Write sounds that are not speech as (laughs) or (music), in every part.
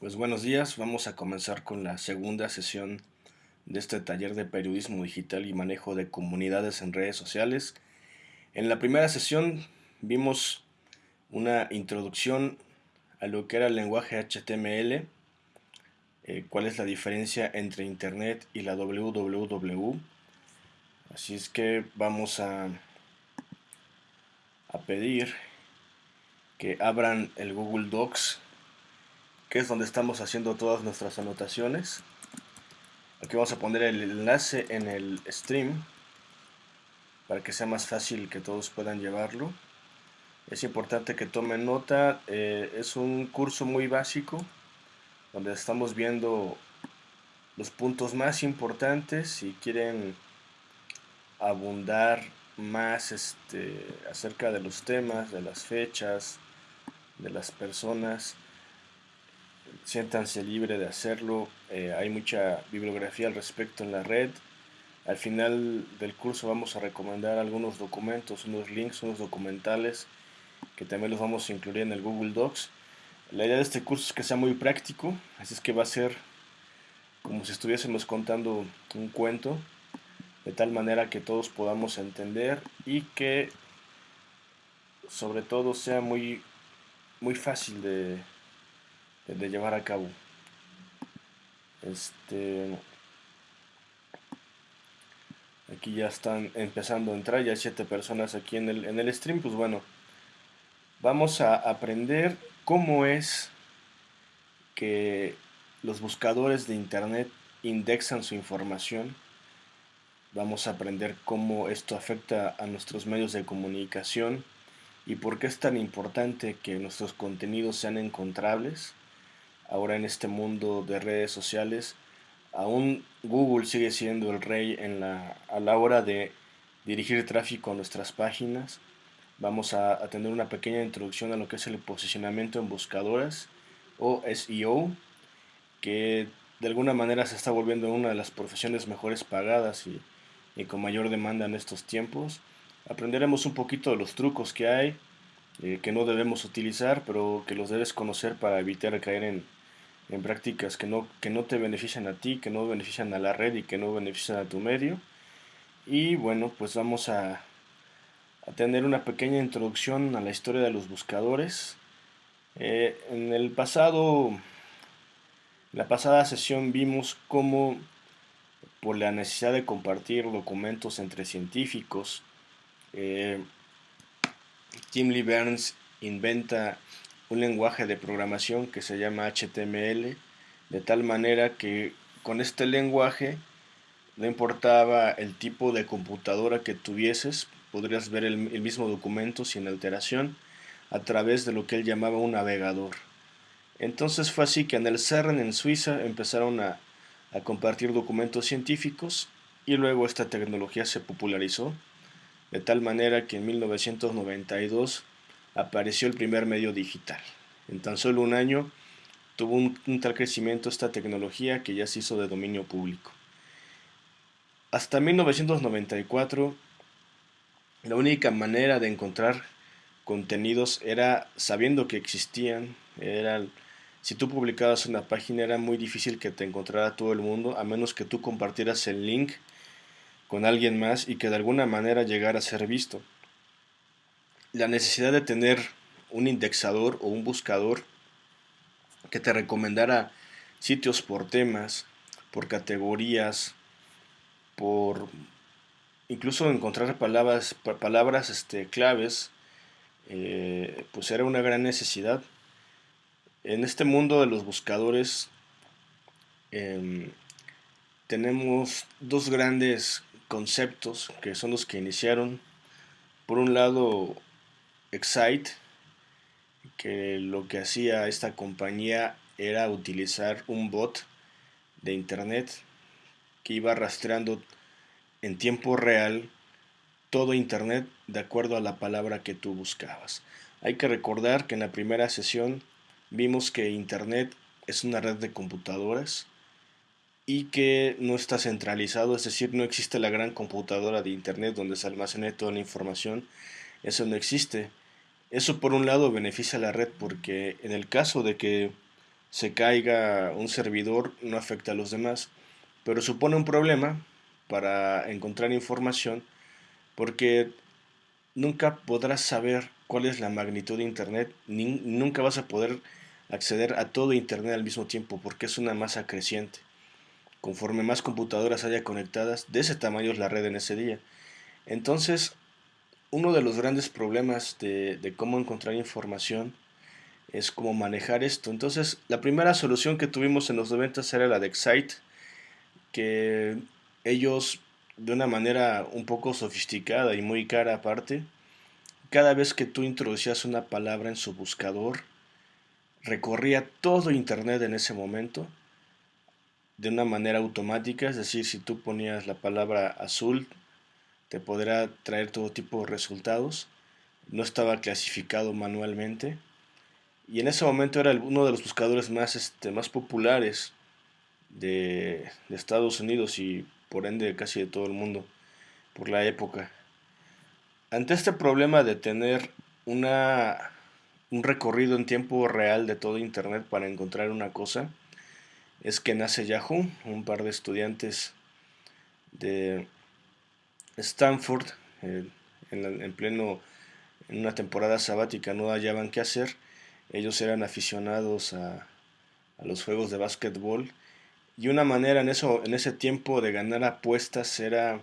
Pues buenos días, vamos a comenzar con la segunda sesión de este taller de periodismo digital y manejo de comunidades en redes sociales. En la primera sesión vimos una introducción a lo que era el lenguaje HTML, eh, cuál es la diferencia entre Internet y la www. Así es que vamos a, a pedir que abran el Google Docs que es donde estamos haciendo todas nuestras anotaciones. Aquí vamos a poner el enlace en el stream para que sea más fácil que todos puedan llevarlo. Es importante que tomen nota, eh, es un curso muy básico donde estamos viendo los puntos más importantes si quieren abundar más este, acerca de los temas, de las fechas, de las personas siéntanse libre de hacerlo, eh, hay mucha bibliografía al respecto en la red. Al final del curso vamos a recomendar algunos documentos, unos links, unos documentales que también los vamos a incluir en el Google Docs. La idea de este curso es que sea muy práctico, así es que va a ser como si estuviésemos contando un cuento, de tal manera que todos podamos entender y que sobre todo sea muy, muy fácil de, de llevar a cabo. Este, aquí ya están empezando a entrar, ya siete personas aquí en el, en el stream, pues bueno, vamos a aprender cómo es que los buscadores de internet indexan su información. Vamos a aprender cómo esto afecta a nuestros medios de comunicación y por qué es tan importante que nuestros contenidos sean encontrables ahora en este mundo de redes sociales, aún Google sigue siendo el rey en la, a la hora de dirigir tráfico a nuestras páginas. Vamos a, tener una pequeña introducción a lo que es el posicionamiento en buscadoras o SEO, que de alguna manera se está volviendo una de las profesiones mejores pagadas y, con mayor demanda en estos tiempos. Aprenderemos un poquito de los trucos que hay, eh, que no debemos utilizar, pero que los debes conocer para evitar caer en, en prácticas que no, que no te benefician a ti, que no benefician a la red y que no benefician a tu medio. Y bueno, pues vamos a, a tener una pequeña introducción a la historia de los buscadores. Eh, en el pasado, la pasada sesión vimos cómo por la necesidad de compartir documentos entre científicos, eh, Tim Lee Burns inventa un lenguaje de programación que se llama HTML, de tal manera que con este lenguaje no importaba el tipo de computadora que tuvieses, podrías ver el, mismo documento sin alteración a través de lo que él llamaba un navegador. Entonces fue así que en el CERN en Suiza empezaron a, a compartir documentos científicos y luego esta tecnología se popularizó de tal manera que en 1992 apareció el primer medio digital. En tan solo un año tuvo un, tal crecimiento esta tecnología que ya se hizo de dominio público. Hasta 1994, la única manera de encontrar contenidos era sabiendo que existían, era, si tú publicabas una página era muy difícil que te encontrara todo el mundo, a menos que tú compartieras el link con alguien más y que de alguna manera llegara a ser visto la necesidad de tener un indexador o un buscador que te recomendara sitios por temas, por categorías, por incluso encontrar palabras, palabras este, claves, eh, pues era una gran necesidad. En este mundo de los buscadores em, tenemos dos grandes conceptos que son los que iniciaron. Por un lado, Excite, que lo que hacía esta compañía era utilizar un bot de internet que iba rastreando en tiempo real todo internet de acuerdo a la palabra que tú buscabas. Hay que recordar que en la primera sesión vimos que internet es una red de computadoras y que no está centralizado, es decir, no existe la gran computadora de internet donde se almacene toda la información, eso no existe. Eso por un lado beneficia a la red porque en el caso de que se caiga un servidor no afecta a los demás, pero supone un problema para encontrar información porque nunca podrás saber cuál es la magnitud de Internet, ni, nunca vas a poder acceder a todo Internet al mismo tiempo porque es una masa creciente. Conforme más computadoras haya conectadas, de ese tamaño es la red en ese día. Entonces, uno de los grandes problemas de, cómo encontrar información es cómo manejar esto. Entonces, la primera solución que tuvimos en los 90 era la de Excite, que ellos, de una manera un poco sofisticada y muy cara aparte, cada vez que tú introducías una palabra en su buscador, recorría todo Internet en ese momento de una manera automática, es decir, si tú ponías la palabra azul, te podrá traer todo tipo de resultados. No estaba clasificado manualmente. Y en ese momento era uno de los buscadores más, este, más populares de, Estados Unidos y por ende casi de todo el mundo por la época. Ante este problema de tener una, un recorrido en tiempo real de todo Internet para encontrar una cosa, es que nace Yahoo, un par de estudiantes de Stanford eh, en, pleno en una temporada sabática no hallaban qué hacer. Ellos eran aficionados a, los juegos de básquetbol y una manera en, eso, en ese tiempo de ganar apuestas era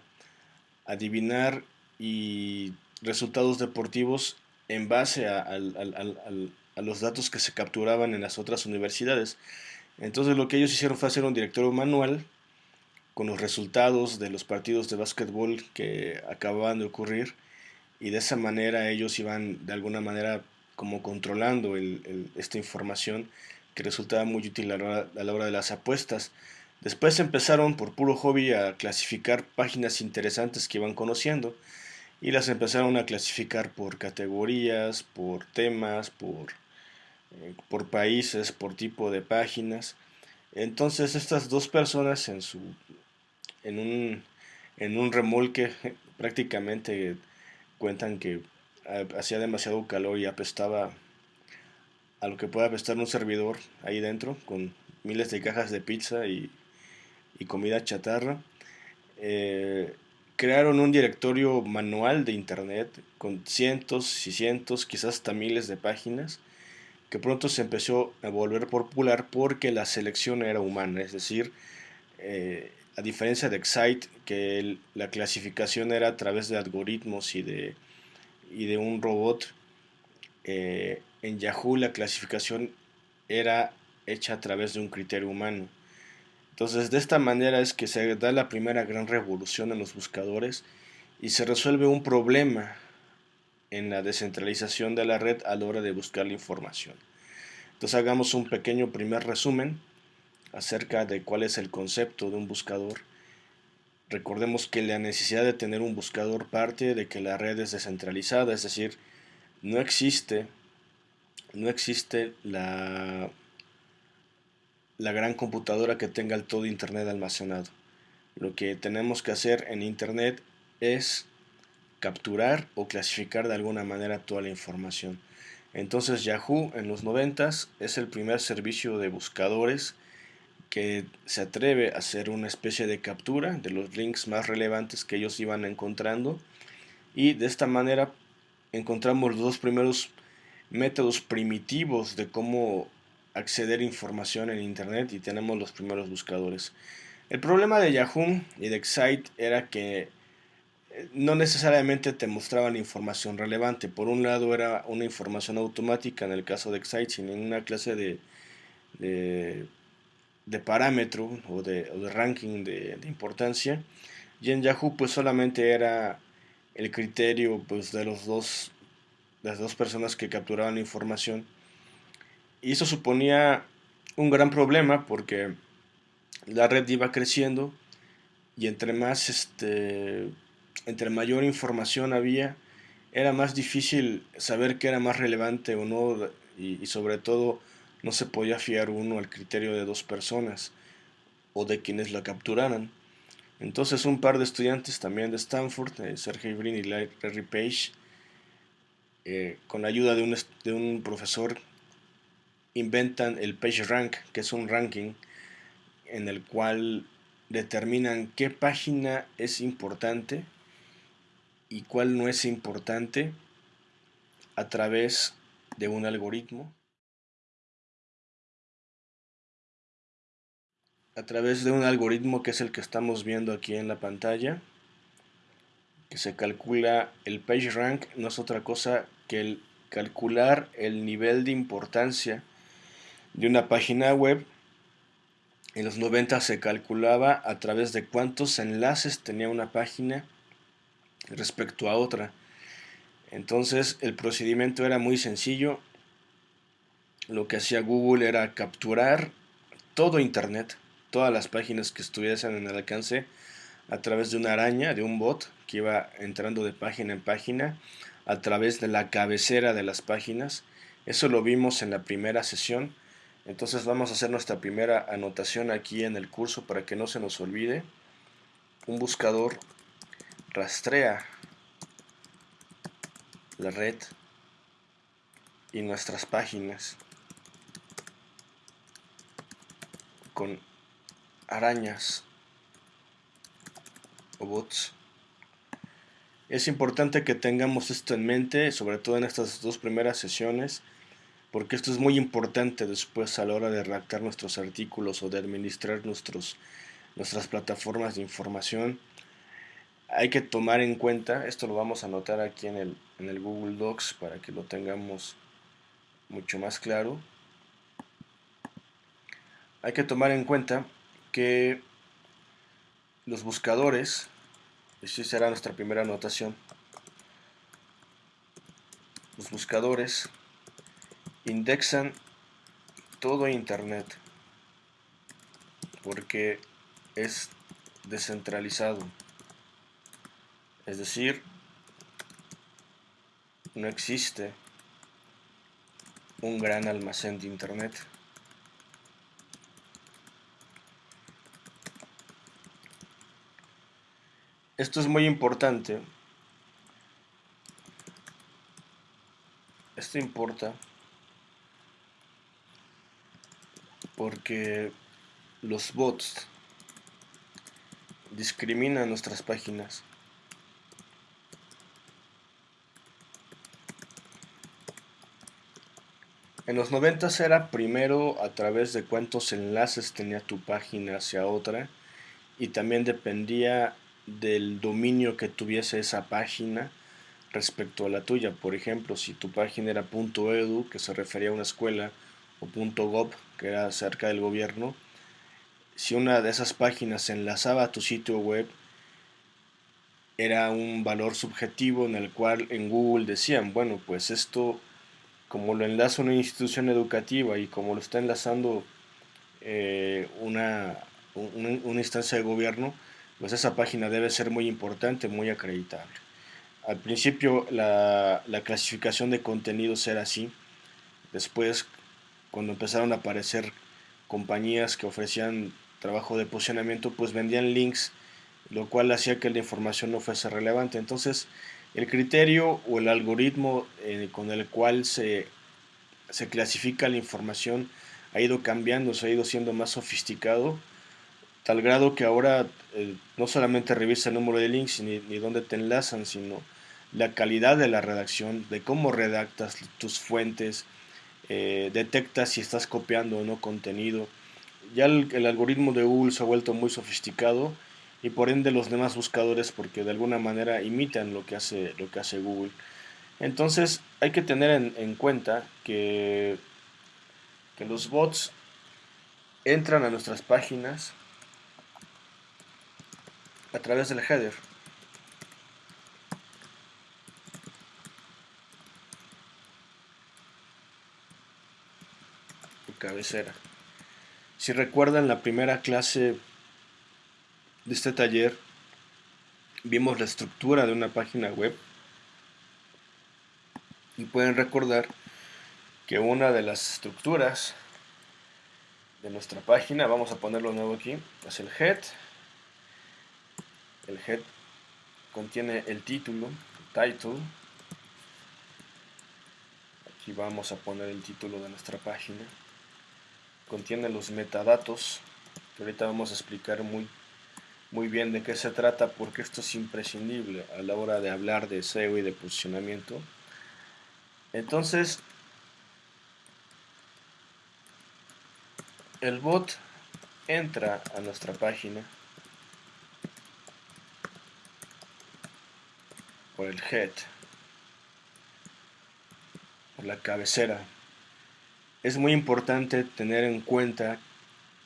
adivinar y resultados deportivos en base a los datos que se capturaban en las otras universidades. Entonces lo que ellos hicieron fue hacer un directorio manual con los resultados de los partidos de básquetbol que acababan de ocurrir y de esa manera ellos iban de alguna manera como controlando esta información que resultaba muy útil a la, hora, de las apuestas. Después empezaron por puro hobby a clasificar páginas interesantes que iban conociendo y las empezaron a clasificar por categorías, por temas, por eh, por países, por tipo de páginas. Entonces estas dos personas en su en un, en un remolque (laughs) prácticamente cuentan que hacía demasiado calor y apestaba a lo que puede apestar un servidor ahí dentro con miles de cajas de pizza y, comida chatarra. Eh, crearon un directorio manual de internet con cientos y cientos, quizás hasta miles de páginas que pronto se empezó a volver popular porque la selección era humana, es decir, eh, a diferencia de Excite, que la clasificación era a través de algoritmos y de, un robot, eh, en Yahoo la clasificación era hecha a través de un criterio humano. Entonces de esta manera es que se da la primera gran revolución en los buscadores y se resuelve un problema en la descentralización de la red a la hora de buscar la información. Entonces hagamos un pequeño primer resumen acerca de cuál es el concepto de un buscador. Recordemos que la necesidad de tener un buscador parte de que la red es descentralizada, es decir, no existe, no existe la, la gran computadora que tenga el todo Internet almacenado. Lo que tenemos que hacer en Internet es capturar o clasificar de alguna manera toda la información. Entonces Yahoo en los 90 es el primer servicio de buscadores que se atreve a hacer una especie de captura de los links más relevantes que ellos iban encontrando y de esta manera encontramos los dos primeros métodos primitivos de cómo acceder a información en internet y tenemos los primeros buscadores. El problema de Yahoo y de Excite era que no necesariamente te mostraban información relevante. Por un lado era una información automática en el caso de Excite sin ninguna clase de, de, parámetro o de, ranking de, importancia. Y en Yahoo pues solamente era el criterio pues, de los dos, las dos personas que capturaban la información. Y eso suponía un gran problema porque la red iba creciendo y entre más este, entre mayor información había, era más difícil saber qué era más relevante o no y, sobre todo no se podía fiar uno al criterio de dos personas o de quienes la capturaran. Entonces un par de estudiantes también de Stanford, eh, Sergey Brin y Larry Page, eh, con ayuda de un, de un profesor inventan el PageRank, que es un ranking en el cual determinan qué página es importante y cuál no es importante a través de un algoritmo. A través de un algoritmo que es el que estamos viendo aquí en la pantalla, que se calcula el PageRank, no es otra cosa que el calcular el nivel de importancia de una página web. En los 90 se calculaba a través de cuántos enlaces tenía una página respecto a otra. Entonces el procedimiento era muy sencillo. Lo que hacía Google era capturar todo Internet, todas las páginas que estuviesen en el alcance a través de una araña, de un bot que iba entrando de página en página a través de la cabecera de las páginas. Eso lo vimos en la primera sesión. Entonces vamos a hacer nuestra primera anotación aquí en el curso para que no se nos olvide. Un buscador rastrea la red y nuestras páginas con arañas o bots. Es importante que tengamos esto en mente, sobre todo en estas dos primeras sesiones, porque esto es muy importante después a la hora de redactar nuestros artículos o de administrar nuestros, nuestras plataformas de información. Hay que tomar en cuenta, esto lo vamos a anotar aquí en el, en el Google Docs para que lo tengamos mucho más claro. Hay que tomar en cuenta que los buscadores sí será nuestra primera anotación. Los buscadores indexan todo Internet porque es descentralizado. Es decir, no existe un gran almacén de Internet. Esto es muy importante. Esto importa porque los bots discriminan nuestras páginas. En los 90 era primero a través de cuántos enlaces tenía tu página hacia otra y también dependía del dominio que tuviese esa página respecto a la tuya. Por ejemplo, si tu página era .edu, que se refería a una escuela, o .gov, que era cerca del gobierno, si una de esas páginas se enlazaba a tu sitio web, era un valor subjetivo en el cual en Google decían, bueno, pues esto, como lo enlaza una institución educativa y como lo está enlazando eh, una, una instancia de gobierno, pues esa página debe ser muy importante, muy acreditable. Al principio la, clasificación de contenidos era así, después cuando empezaron a aparecer compañías que ofrecían trabajo de posicionamiento, pues vendían links, lo cual hacía que la información no fuese relevante. Entonces, el criterio o el algoritmo eh, con el cual se, se clasifica la información ha ido cambiando, se ha ido siendo más sofisticado tal grado que ahora eh, no solamente revisa el número de links ni, dónde te enlazan, sino la calidad de la redacción, de cómo redactas tus fuentes, eh, detecta si estás copiando o no contenido. Ya el, algoritmo de Google se ha vuelto muy sofisticado y por ende los demás buscadores porque de alguna manera imitan lo que hace, lo que hace Google. Entonces hay que tener en, en cuenta que los bots entran a nuestras páginas, a través del header. cabecera. Si recuerdan la primera clase de este taller, vimos la estructura de una página web y pueden recordar que una de las estructuras de nuestra página, vamos a ponerlo nuevo aquí, es el head, el head contiene el título, title. aquí vamos a poner el título de nuestra página. Contiene los metadatos que ahorita vamos a explicar muy muy bien de qué se trata porque esto es imprescindible a la hora de hablar de SEO y de posicionamiento. Entonces el bot entra a nuestra página por el head por la cabecera. Es muy importante tener en cuenta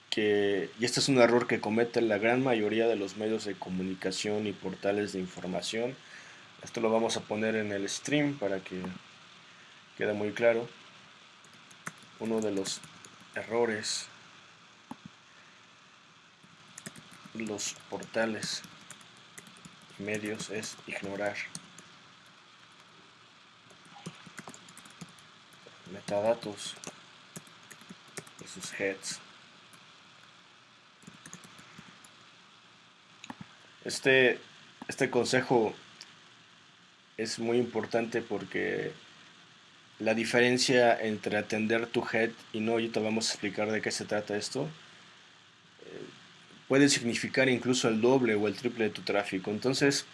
que, y este es un error que comete la gran mayoría de los medios de comunicación y portales de información, esto lo vamos a poner en el stream para que quede muy claro, uno de los errores los portales y medios es ignorar metadatos de sus heads Este, este consejo es muy importante porque la diferencia entre atender tu head y no, ahorita vamos a explicar de qué se trata esto, eh, puede significar incluso el doble o el triple de tu tráfico. Entonces,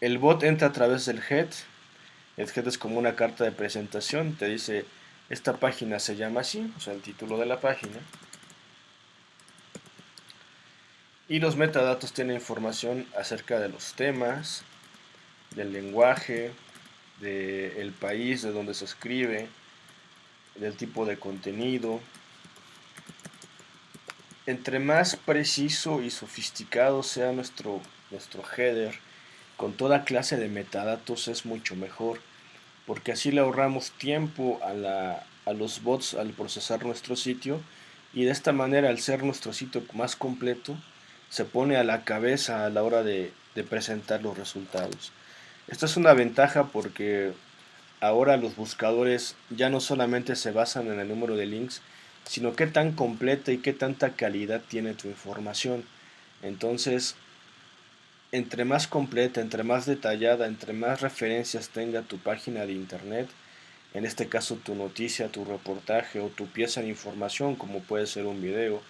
el bot entra a través del head, el head es como una carta de presentación, te dice, esta página se llama así, o sea, el título de la página, Y los metadatos tienen información acerca de los temas, del lenguaje, del país de donde se escribe, del tipo de contenido. Entre más preciso y sofisticado sea nuestro, nuestro header, con toda clase de metadatos es mucho mejor, porque así le ahorramos tiempo a, la, a los bots al procesar nuestro sitio y de esta manera al ser nuestro sitio más completo, se pone a la cabeza a la hora de, presentar los resultados. Esta es una ventaja porque ahora los buscadores ya no solamente se basan en el número de links, sino qué tan completa y qué tanta calidad tiene tu información. Entonces, entre más completa, entre más detallada, entre más referencias tenga tu página de internet, en este caso tu noticia, tu reportaje o tu pieza de información, como puede ser un video,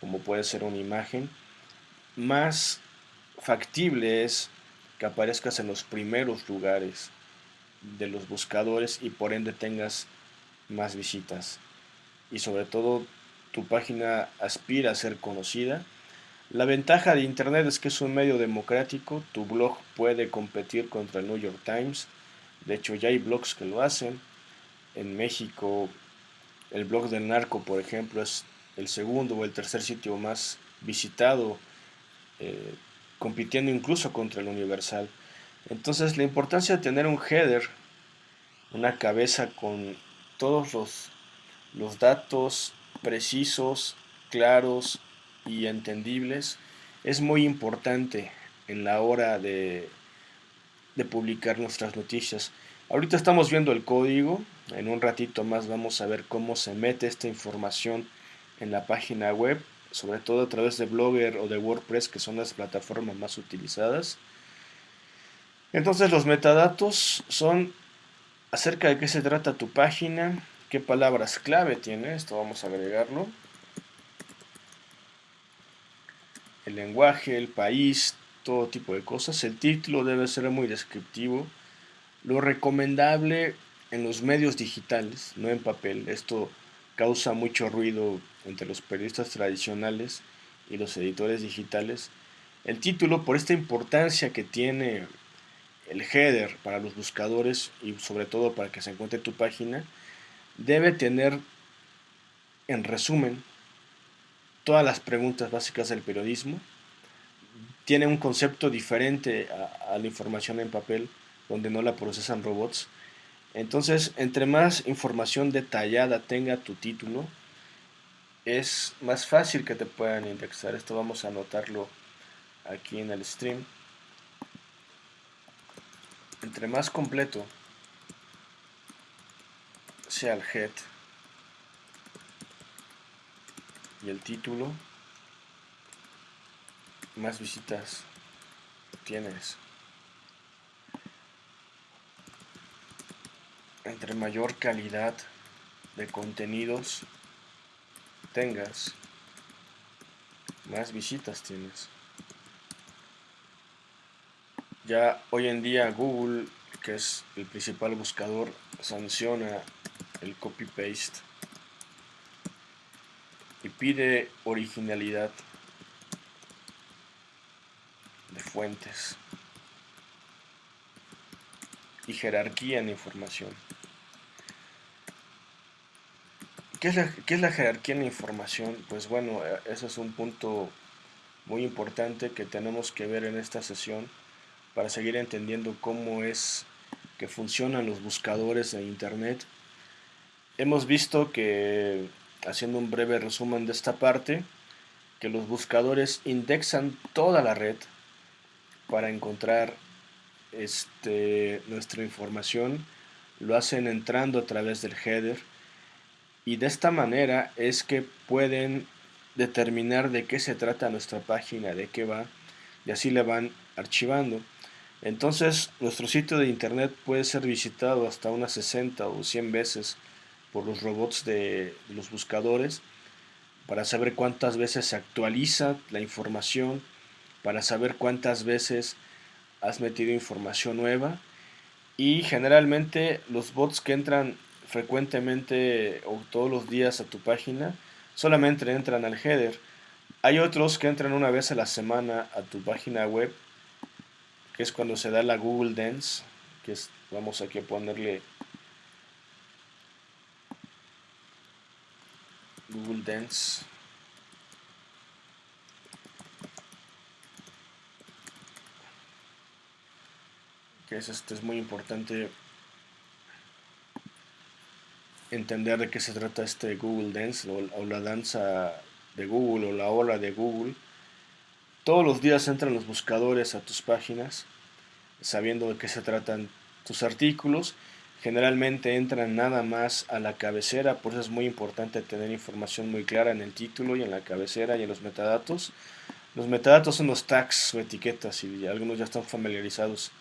como puede ser una imagen, más factible es que aparezcas en los primeros lugares de los buscadores y por ende tengas más visitas. Y sobre todo tu página aspira a ser conocida. La ventaja de Internet es que es un medio democrático, tu blog puede competir contra el New York Times, de hecho ya hay blogs que lo hacen. En México el blog del narco, por ejemplo, es el segundo o el tercer sitio más visitado eh, compitiendo incluso contra el universal. Entonces la importancia de tener un header, una cabeza con todos los, los datos precisos, claros y entendibles, es muy importante en la hora de, de publicar nuestras noticias. Ahorita estamos viendo el código, en un ratito más vamos a ver cómo se mete esta información en la página web sobre todo a través de Blogger o de WordPress, que son las plataformas más utilizadas. Entonces los metadatos son acerca de qué se trata tu página, qué palabras clave tiene, esto vamos a agregarlo. El lenguaje, el país, todo tipo de cosas. El título debe ser muy descriptivo. Lo recomendable en los medios digitales, no en papel. Esto causa mucho ruido entre los periodistas tradicionales y los editores digitales. El título, por esta importancia que tiene el header para los buscadores y sobre todo para que se encuentre tu página, debe tener en resumen todas las preguntas básicas del periodismo. Tiene un concepto diferente a, a la información en papel, donde no la procesan robots. Entonces, entre más información detallada tenga tu título, es más fácil que te puedan indexar. Esto vamos a anotarlo aquí en el stream. Entre más completo sea el head y el título, más visitas tienes. entre mayor calidad de contenidos tengas, más visitas tienes. Ya hoy en día Google, que es el principal buscador, sanciona el copy-paste pide originalidad de fuentes y jerarquía en información. ¿Qué es, la, ¿Qué es la jerarquía en información? Pues bueno, eh, ese es un punto muy importante que tenemos que ver en esta sesión para seguir entendiendo cómo es que funcionan los buscadores de internet. Hemos visto que, haciendo un breve resumen de esta parte, que los buscadores indexan toda la red para encontrar este, nuestra información, lo hacen entrando a través del header. Y de esta manera es que pueden determinar de qué se trata nuestra página, de qué va, y así le van archivando. Entonces, nuestro sitio de internet puede ser visitado hasta unas 60 o 100 veces por los robots de, los buscadores para saber cuántas veces se actualiza la información, para saber cuántas veces has metido información nueva y generalmente los bots que entran frecuentemente o todos los días a tu página solamente entran al header. Hay otros que entran una vez a la semana a tu página web que es cuando se da la Google Dance, que es, vamos aquí a ponerle Google Dance. Que es, este, es muy importante entender de qué se trata este Google Dance o, o la danza de Google o la ola de Google todos los días entran los buscadores a tus páginas, sabiendo de qué se tratan tus artículos. Generalmente entran nada más a la cabecera, por eso es muy importante tener información muy clara en el título y en la cabecera y en los metadatos. Los metadatos son los tags o etiquetas y algunos ya están familiarizados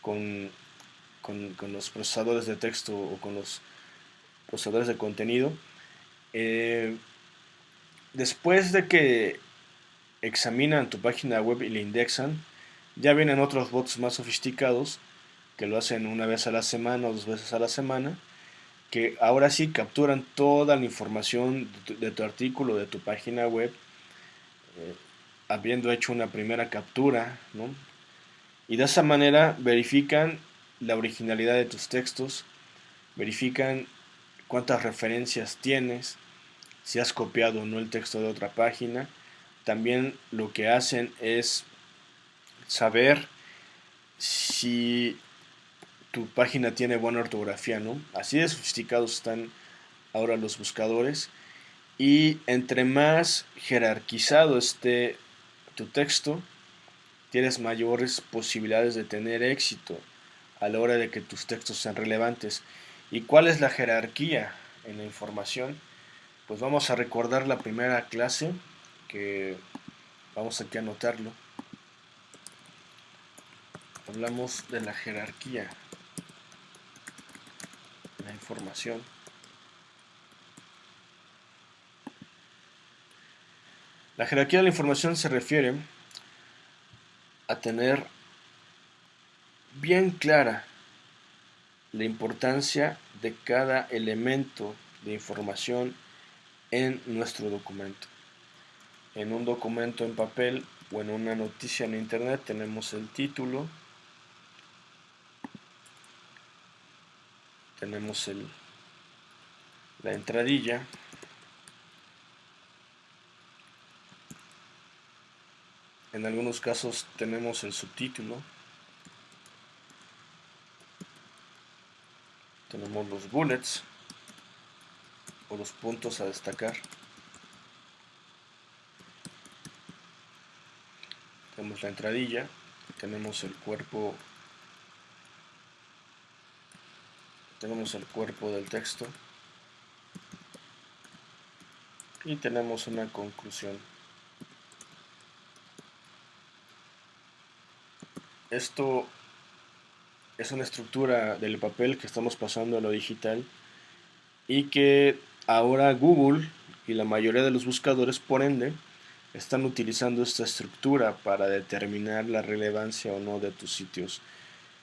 con, con, los procesadores de texto o con los procesadores de contenido. Eh, después de que examinan tu página web y la indexan, ya vienen otros bots más sofisticados que lo hacen una vez a la semana o dos veces a la semana, que ahora sí capturan toda la información de tu, artículo, de tu página web, eh, habiendo hecho una primera captura, Y de esa manera verifican la originalidad de tus textos, verifican cuántas referencias tienes, si has copiado o no el texto de otra página, también lo que hacen es saber si tu página tiene buena ortografía, ¿no? Así de sofisticados están ahora los buscadores y entre más jerarquizado esté tu texto, tienes mayores posibilidades de tener éxito a la hora de que tus textos sean relevantes. ¿Y cuál es la jerarquía en la información? Pues vamos a recordar la primera clase que vamos aquí a anotarlo. Hablamos de la jerarquía, la información. La jerarquía de la información se refiere a tener bien clara la importancia de cada elemento de información en nuestro documento en un documento en papel o en una noticia en internet tenemos el título tenemos el la entradilla. En algunos casos tenemos el subtítulo. Tenemos los bullets o los puntos a destacar. Tenemos la entradilla, tenemos el cuerpo tenemos el cuerpo del texto y tenemos una conclusión. Esto es una estructura del papel que estamos pasando a lo digital y que ahora Google y la mayoría de los buscadores por ende están utilizando esta estructura para determinar la relevancia o no de tus sitios.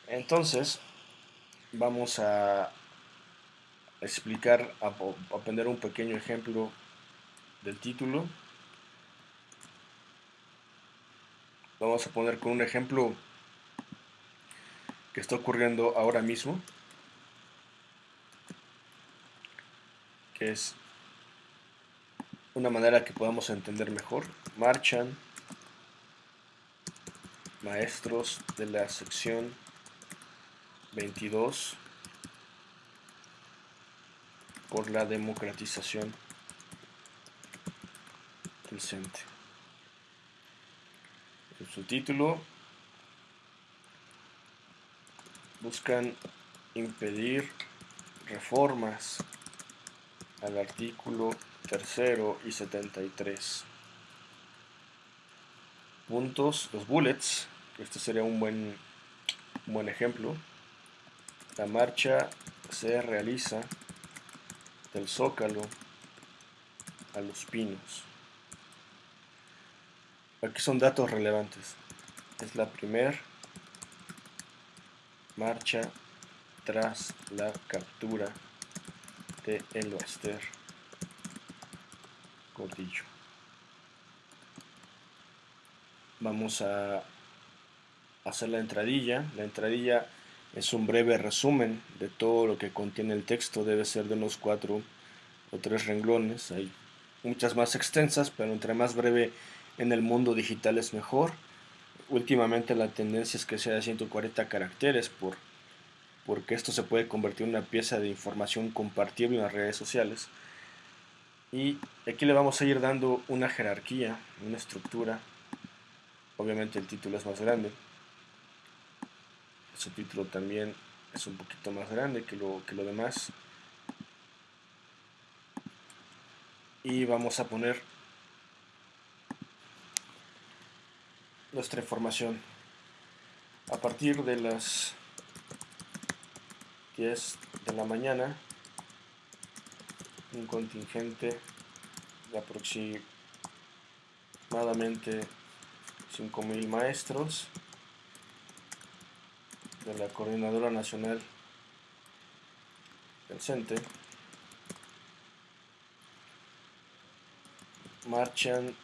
Entonces, vamos a explicar, a, aprender un pequeño ejemplo del título. Vamos a poner con un ejemplo que está ocurriendo ahora mismo, que es una manera que podamos entender mejor. Marchan maestros de la sección 22 por la democratización del CENTE. En su título buscan impedir reformas al artículo tercero y 73 puntos, los bullets, este sería un buen, un buen ejemplo. La marcha se realiza del Zócalo a Los Pinos. Aquí son datos relevantes. Es la primer marcha tras la captura de El Baster Gordillo. Vamos a hacer la entradilla. La entradilla es un breve resumen de todo lo que contiene el texto. Debe ser de unos cuatro o tres renglones. Hay muchas más extensas, pero entre más breve en el mundo digital es mejor. Últimamente la tendencia es que sea de 140 caracteres por, porque esto se puede convertir en una pieza de información compartible en las redes sociales. Y aquí le vamos a ir dando una jerarquía, una estructura Obviamente el título es más grande. El subtítulo también es un poquito más grande que lo, que lo demás. Y vamos a poner nuestra información. A partir de las 10 de la mañana, un contingente de aproximadamente 5.000 maestros de la Coordinadora Nacional del CENTE marchan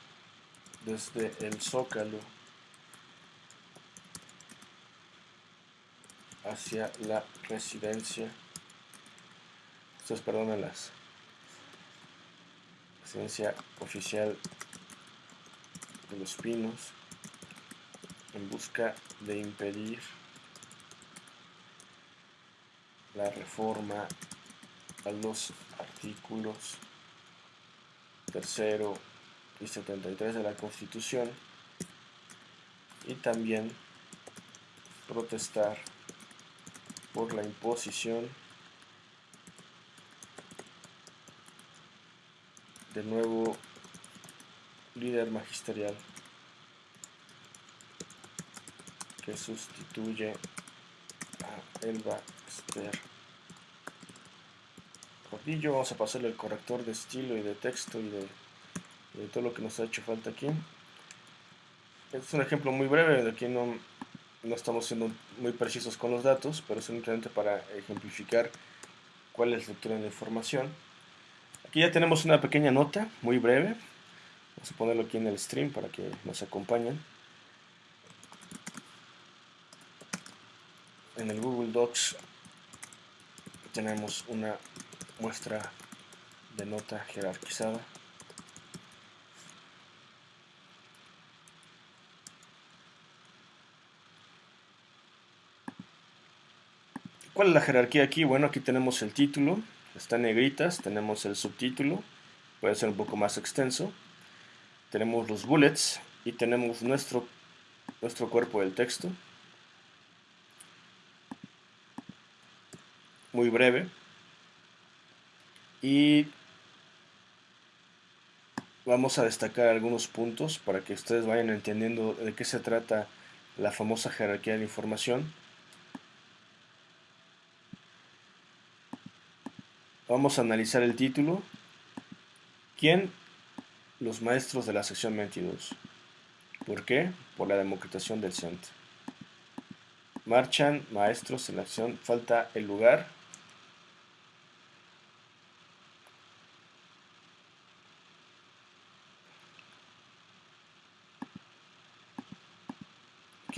desde el Zócalo hacia la residencia ustedes perdonen las residencia oficial de los Pinos en busca de impedir la reforma a los artículos tercero y 73 de la Constitución y también protestar por la imposición del nuevo líder magisterial que sustituye a Elba Esther Cordillo. Vamos a pasarle el corrector de estilo y de texto y de, todo lo que nos ha hecho falta aquí. Este es un ejemplo muy breve, de aquí no, no estamos siendo muy precisos con los datos, pero simplemente para ejemplificar cuál es la lectura de la información. Aquí ya tenemos una pequeña nota, muy breve. Vamos a ponerlo aquí en el stream para que nos acompañen. en tenemos una muestra de nota jerarquizada ¿Cuál es la jerarquía aquí? Bueno, aquí tenemos el título, está en negritas, tenemos el subtítulo, puede ser un poco más extenso, tenemos los bullets y tenemos nuestro, nuestro cuerpo del texto. muy breve. Y vamos a destacar algunos puntos para que ustedes vayan entendiendo de qué se trata la famosa jerarquía de la información. Vamos a analizar el título. ¿Quién? Los maestros de la sección 22. ¿Por qué? Por la democratización del centro. Marchan maestros en la acción. Falta el lugar.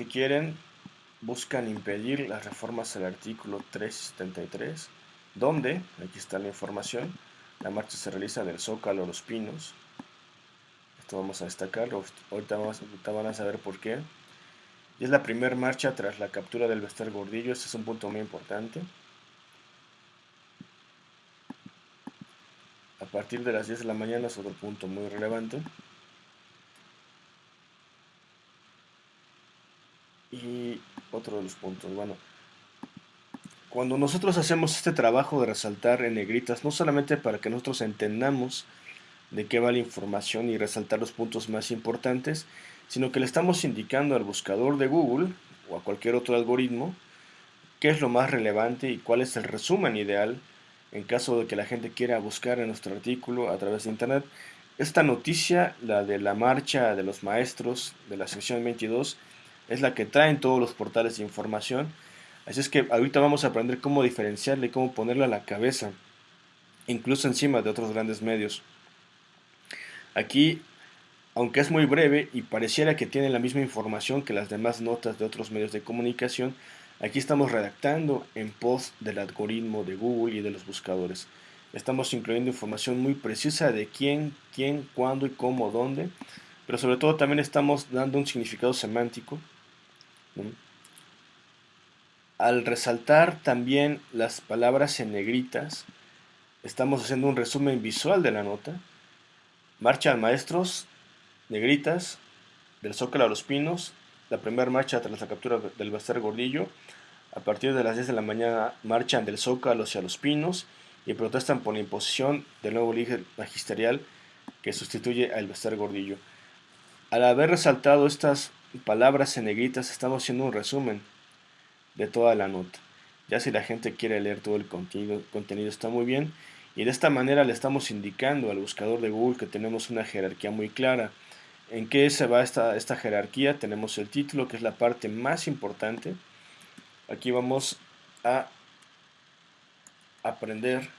Quieren? Buscan impedir las reformas al artículo 373 ¿Dónde? Aquí está la información. La marcha se realiza del Zócalo a Los Pinos. Esto vamos a destacarlo. Ahorita, van a saber por qué. Y es la primera marcha tras la captura del Bester Gordillo. Este es un punto muy importante. A partir de las 10 de la mañana es otro punto muy relevante. Y de los puntos, bueno, cuando nosotros hacemos este trabajo de resaltar en negritas, no solamente para que nosotros entendamos de qué va la información y resaltar los puntos más importantes, sino que le estamos indicando al buscador de Google o a cualquier otro algoritmo qué es lo más relevante y cuál es el resumen ideal en caso de que la gente quiera buscar en nuestro artículo a través de internet. Esta noticia, la de la marcha de los maestros de la sección 22, es la que traen todos los portales de información Así es que ahorita vamos a aprender cómo diferenciarle, cómo ponerle a la cabeza, incluso encima de otros grandes medios. Aquí, aunque es muy breve y pareciera que tiene la misma información que las demás notas de otros medios de comunicación, aquí estamos redactando en post del algoritmo de Google y de los buscadores. Estamos incluyendo información muy precisa de quién, quién, cuándo y cómo, dónde, pero sobre todo también estamos dando un significado semántico al resaltar también las palabras en negritas, estamos haciendo un resumen visual de la nota. Marchan maestros, negritas, del Zócalo a los Pinos, la primera marcha tras la captura del Baster Gordillo. A partir de las 10 de la mañana marchan del Zócalo hacia los Pinos y protestan por la imposición del nuevo líder magisterial que sustituye al Baster Gordillo. Al haber resaltado estas palabras en negritas, estamos haciendo un resumen de toda la nota. Ya si la gente quiere leer todo el contenido, contenido está muy bien. Y de esta manera le estamos indicando al buscador de Google que tenemos una jerarquía muy clara. ¿En qué se va esta, esta jerarquía? Tenemos el título, que es la parte más importante. Aquí vamos a aprender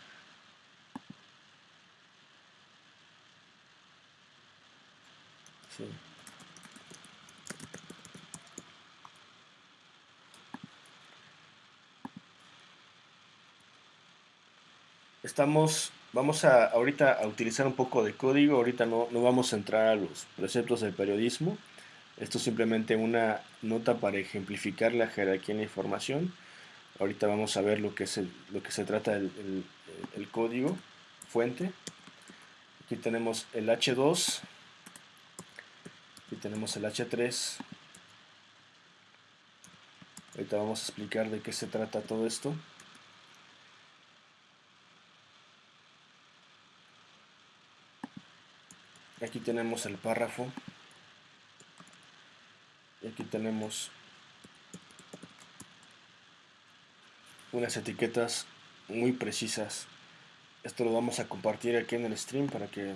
estamos, vamos a ahorita a utilizar un poco de código, ahorita no, no vamos a entrar a los preceptos del periodismo, esto es simplemente una nota para ejemplificar la jerarquía en la información, ahorita vamos a ver lo que, es lo que se trata del el, código fuente, aquí tenemos el H2, aquí tenemos el H3, ahorita vamos a explicar de qué se trata todo esto. Aquí tenemos el párrafo. Y aquí tenemos unas etiquetas muy precisas. Esto lo vamos a compartir aquí en el stream para que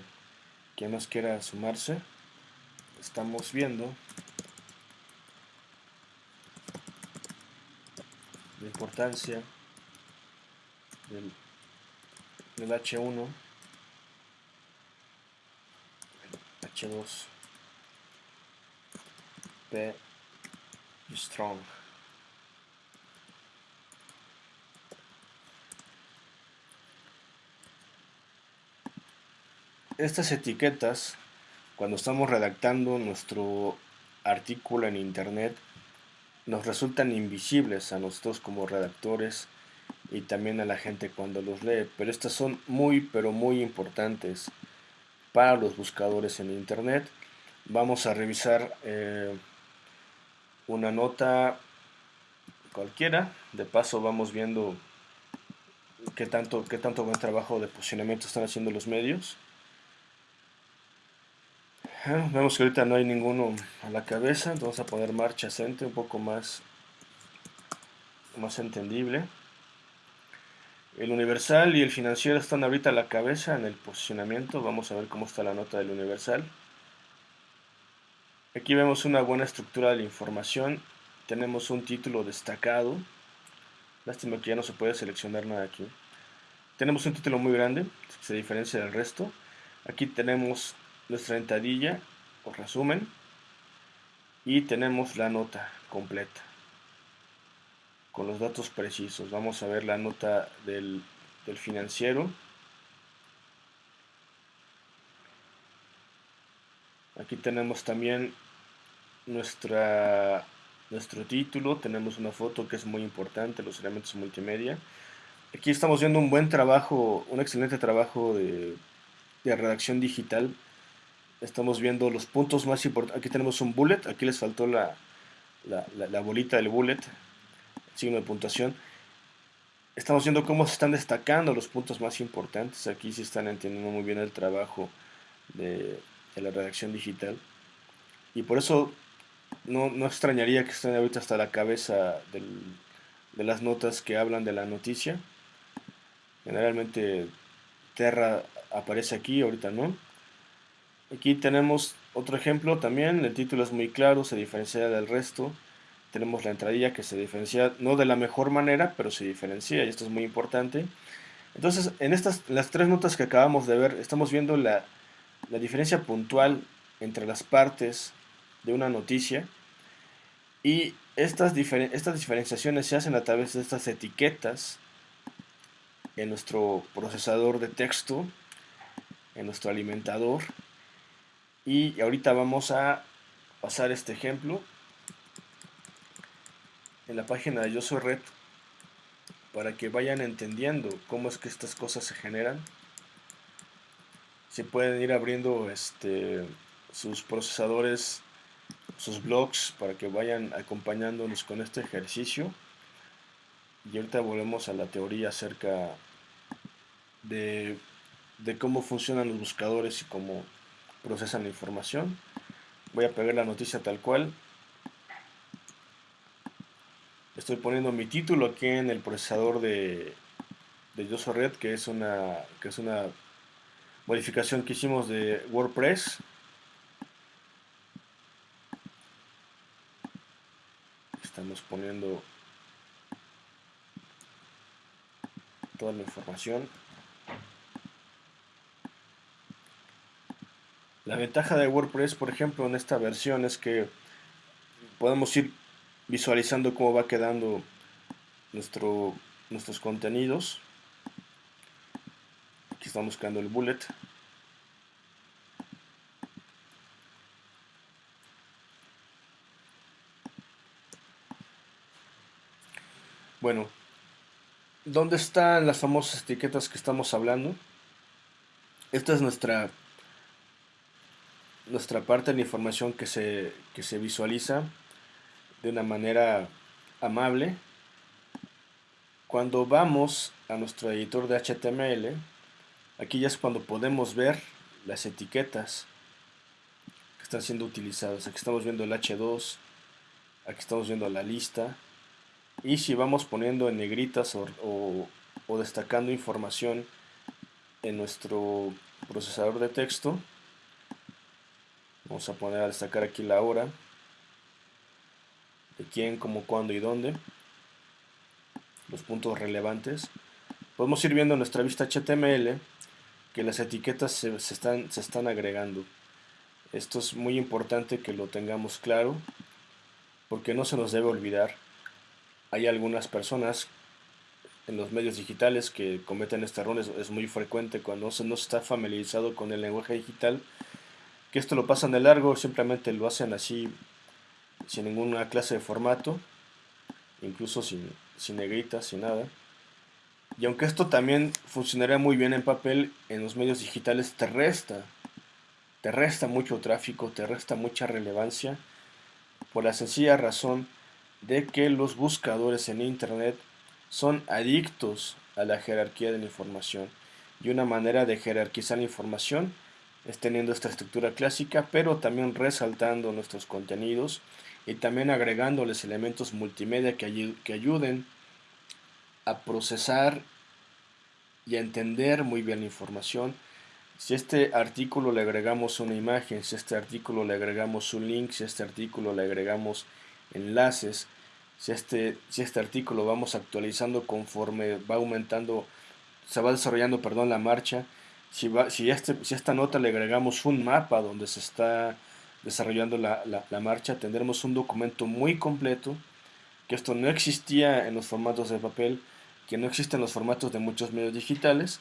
quien nos quiera sumarse. Estamos viendo la importancia del, del H1 H2 P strong. Estas etiquetas cuando estamos redactando nuestro artículo en internet nos resultan invisibles a nosotros como redactores y también a la gente cuando los lee pero estas son muy pero muy importantes para los buscadores en internet. Vamos a revisar eh, una nota cualquiera. De paso vamos viendo qué tanto, qué tanto buen trabajo de posicionamiento están haciendo los medios. Ah, vemos que ahorita no hay ninguno a la cabeza. Vamos a poner marcha cente un poco más más entendible El Universal y el Financiero están ahorita a la cabeza en el posicionamiento. Vamos a ver cómo está la nota del Universal. Aquí vemos una buena estructura de la información. Tenemos un título destacado. Lástima que ya no se puede seleccionar nada aquí. Tenemos un título muy grande, se diferencia del resto. Aquí tenemos nuestra entadilla o resumen y tenemos la nota completa con los datos precisos. Vamos a ver la nota del, financiero. Aquí tenemos también nuestra, nuestro título, tenemos una foto que es muy importante, los elementos multimedia. Aquí estamos viendo un buen trabajo, un excelente trabajo de, de redacción digital estamos viendo los puntos más importantes. Aquí tenemos un bullet, aquí les faltó la, la, bolita del bullet, signo de puntuación. Estamos viendo cómo se están destacando los puntos más importantes. Aquí sí están entendiendo muy bien el trabajo de, la redacción digital. Y por eso no, no, extrañaría que estén ahorita hasta la cabeza de las notas que hablan de la noticia. Generalmente Terra aparece aquí, ahorita no. Aquí tenemos otro ejemplo también, el título es muy claro, se diferencia del resto. Tenemos la entradilla que se diferencia, no de la mejor manera, pero se diferencia y esto es muy importante. Entonces, en estas las tres notas que acabamos de ver, estamos viendo la, diferencia puntual entre las partes de una noticia y estas, estas diferenciaciones se hacen a través de estas etiquetas en nuestro procesador de texto, en nuestro alimentador y ahorita vamos a pasar este ejemplo en la página de Yo Soy Red para que vayan entendiendo cómo es que estas cosas se generan. Se pueden ir abriendo este, sus procesadores, sus blogs para que vayan acompañándonos con este ejercicio. Y ahorita volvemos a la teoría acerca de, de cómo funcionan los buscadores y cómo procesan la información. Voy a pegar la noticia tal cual. Estoy poniendo mi título aquí en el procesador de, de Red, que es una que es una modificación que hicimos de WordPress. Estamos poniendo toda la información. La ventaja de WordPress, por ejemplo, en esta versión es que podemos ir visualizando cómo va quedando nuestro, nuestros contenidos. Aquí estamos buscando el bullet. Bueno, ¿dónde están las famosas etiquetas que estamos hablando? Esta es nuestra nuestra parte de la información que se, que se visualiza de una manera amable. Cuando vamos a nuestro editor de HTML, aquí ya es cuando podemos ver las etiquetas que están siendo utilizadas. Aquí estamos viendo el H2, aquí estamos viendo la lista. Y si vamos poniendo en negritas o, o destacando información en nuestro procesador de texto, Vamos a poner a destacar aquí la hora. De quién, cómo, cuándo y dónde. Los puntos relevantes. Podemos ir viendo en nuestra vista HTML que las etiquetas se, están, se están agregando. Esto es muy importante que lo tengamos claro porque no se nos debe olvidar. Hay algunas personas en los medios digitales que cometen este error, es, muy frecuente cuando no se está familiarizado con el lenguaje digital que esto lo pasan de largo, simplemente lo hacen así sin ninguna clase de formato, incluso sin, sin negritas, sin nada. Y aunque esto también funcionaría muy bien en papel, en los medios digitales te resta, te resta mucho tráfico, te resta mucha relevancia, por la sencilla razón de que los buscadores en Internet son adictos a la jerarquía de la información. Y una manera de jerarquizar la información es teniendo esta estructura clásica, pero también resaltando nuestros contenidos y también agregándoles elementos multimedia que, que ayuden a procesar y a entender muy bien la información. Si a este artículo le agregamos una imagen, si a este artículo le agregamos un link, si a este artículo le agregamos enlaces, si este, si este artículo vamos actualizando conforme va aumentando, se va desarrollando, perdón, la marcha, si, va, si, este, si a esta nota le agregamos un mapa donde se está desarrollando la, la marcha, tendremos un documento muy completo, que esto no existía en los formatos de papel, que no existen los formatos de muchos medios digitales,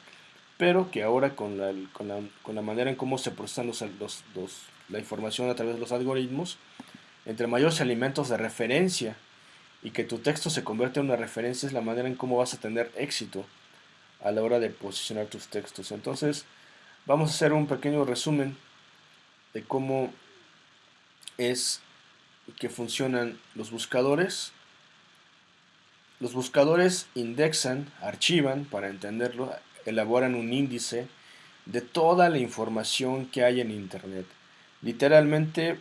pero que ahora con la, con la, con la manera en cómo se procesan los, la información a través de los algoritmos, entre mayores elementos de referencia y que tu texto se convierte en una referencia es la manera en cómo vas a tener éxito a la hora de posicionar tus textos. Entonces, vamos a hacer un pequeño resumen de cómo es que funcionan los buscadores los buscadores indexan, archivan, para entenderlo, elaboran un índice de toda la información que hay en Internet. Literalmente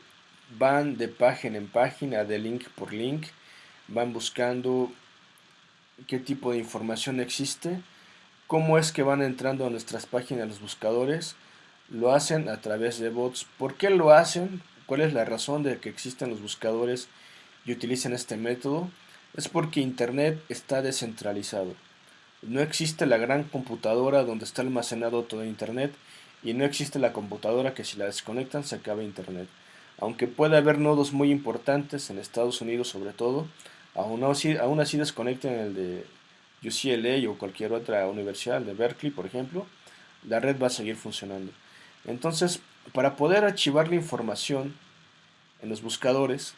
van de página en página, de link por link, van buscando qué tipo de información existe, cómo es que van entrando a nuestras páginas los buscadores, lo hacen a través de bots. ¿Por qué lo hacen? ¿Cuál es la razón de que existen los buscadores y utilicen este método? es porque Internet está descentralizado. No existe la gran computadora donde está almacenado todo Internet y no existe la computadora que si la desconectan se acaba Internet. Aunque puede haber nodos muy importantes en Estados Unidos sobre todo, aún así, aún así desconecten el de UCLA o cualquier otra universidad, de Berkeley por ejemplo, la red va a seguir funcionando. Entonces, para poder archivar la información en los buscadores,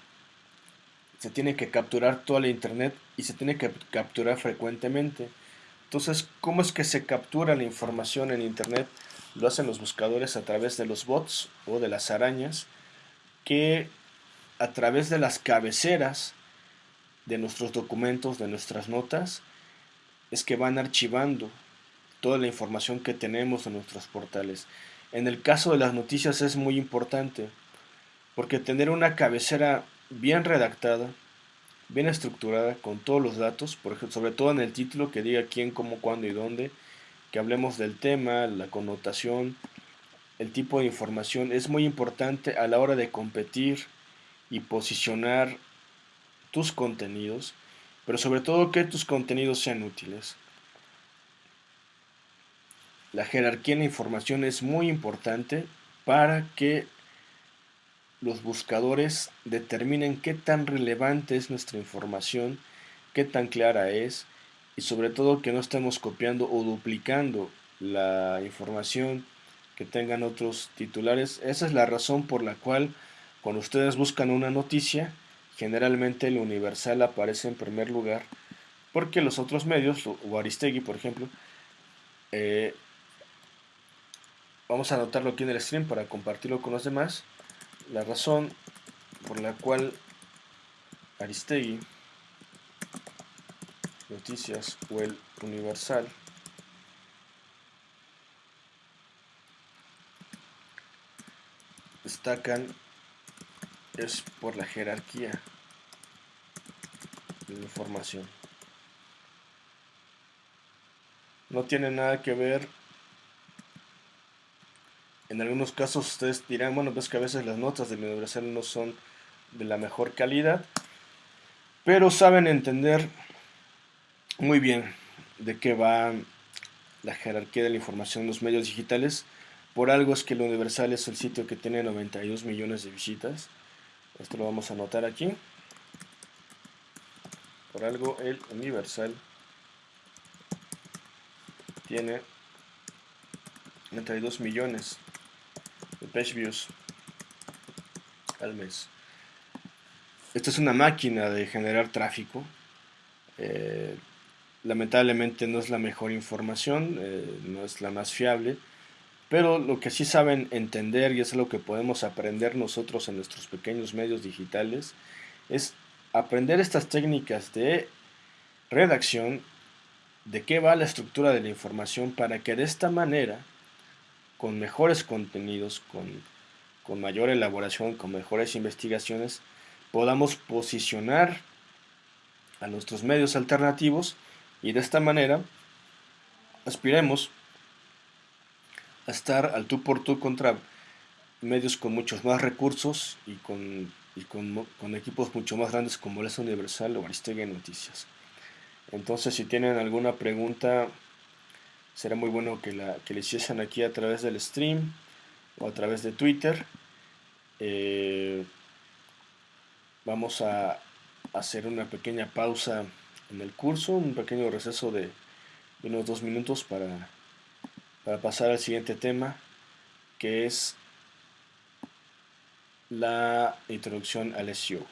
se tiene que capturar toda la internet y se tiene que capturar frecuentemente. Entonces, ¿cómo es que se captura la información en internet? Lo hacen los buscadores a través de los bots o de las arañas que a través de las cabeceras de nuestros documentos, de nuestras notas, es que van archivando toda la información que tenemos en nuestros portales. En el caso de las noticias es muy importante, porque tener una cabecera bien redactada, bien estructurada, con todos los datos, por ejemplo, sobre todo en el título que diga quién, cómo, cuándo y dónde, que hablemos del tema, la connotación, el tipo de información, es muy importante a la hora de competir y posicionar tus contenidos, pero sobre todo que tus contenidos sean útiles. La jerarquía en la información es muy importante para que los buscadores determinen qué tan relevante es nuestra información, qué tan clara es y sobre todo que no estemos copiando o duplicando la información que tengan otros titulares. Esa es la razón por la cual cuando ustedes buscan una noticia, generalmente el Universal aparece en primer lugar porque los otros medios, o Aristegui por ejemplo, eh, vamos a anotarlo aquí en el stream para compartirlo con los demás la razón por la cual Aristegui, Noticias o el Universal destacan es por la jerarquía de la información. No tiene nada que ver en algunos casos ustedes dirán, bueno, pues que a veces las notas del Universal no son de la mejor calidad, pero saben entender muy bien de qué va la jerarquía de la información en los medios digitales. Por algo es que el Universal es el sitio que tiene 92 millones de visitas. Esto lo vamos a anotar aquí. Por algo el Universal tiene 92 millones page views al mes. Esta es una máquina de generar tráfico. Eh, lamentablemente no es la mejor información, eh, no es la más fiable, pero lo que sí saben entender y es lo que podemos aprender nosotros en nuestros pequeños medios digitales es aprender estas técnicas de redacción, de qué va la estructura de la información para que de esta manera con mejores contenidos, con, mayor elaboración, con mejores investigaciones, podamos posicionar a nuestros medios alternativos y de esta manera aspiremos a estar al tú por tú contra medios con muchos más recursos y con, con, equipos mucho más grandes como es Universal o Aristegui Noticias. Entonces, si tienen alguna pregunta, será muy bueno que la, que hiciesen aquí a través del stream o a través de Twitter. Eh, vamos a hacer una pequeña pausa en el curso, un pequeño receso de unos dos minutos para, para pasar al siguiente tema, que es la introducción al SEO.